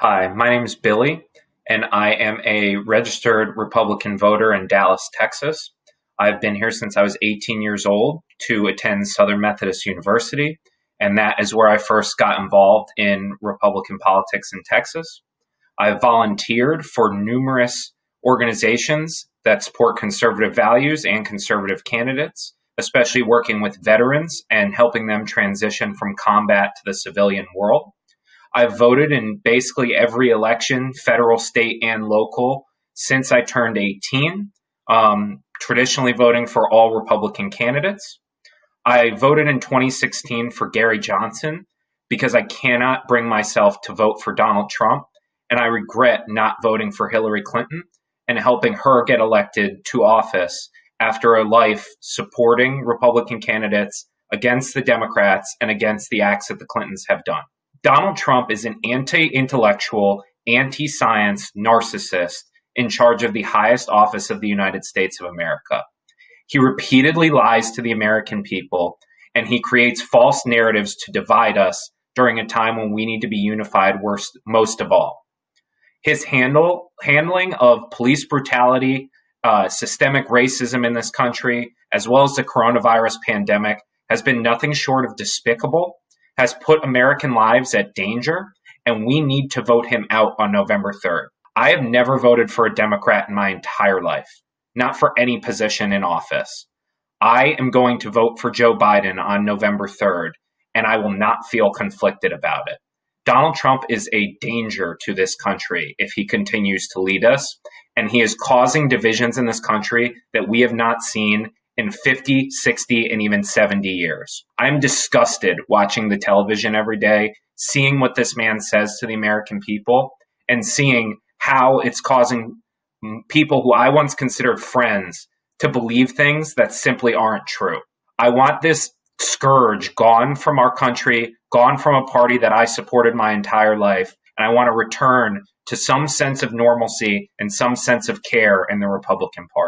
Hi, my name is Billy, and I am a registered Republican voter in Dallas, Texas. I've been here since I was 18 years old to attend Southern Methodist University, and that is where I first got involved in Republican politics in Texas. I've volunteered for numerous organizations that support conservative values and conservative candidates, especially working with veterans and helping them transition from combat to the civilian world. I've voted in basically every election, federal, state, and local, since I turned 18, um, traditionally voting for all Republican candidates. I voted in 2016 for Gary Johnson because I cannot bring myself to vote for Donald Trump, and I regret not voting for Hillary Clinton and helping her get elected to office after a life supporting Republican candidates against the Democrats and against the acts that the Clintons have done. Donald Trump is an anti intellectual, anti science narcissist in charge of the highest office of the United States of America. He repeatedly lies to the American people and he creates false narratives to divide us during a time when we need to be unified worst, most of all. His handle, handling of police brutality, uh, systemic racism in this country, as well as the coronavirus pandemic, has been nothing short of despicable has put American lives at danger, and we need to vote him out on November 3rd. I have never voted for a Democrat in my entire life, not for any position in office. I am going to vote for Joe Biden on November 3rd, and I will not feel conflicted about it. Donald Trump is a danger to this country if he continues to lead us, and he is causing divisions in this country that we have not seen in 50, 60, and even 70 years. I'm disgusted watching the television every day, seeing what this man says to the American people, and seeing how it's causing people who I once considered friends to believe things that simply aren't true. I want this scourge gone from our country, gone from a party that I supported my entire life, and I want to return to some sense of normalcy and some sense of care in the Republican Party.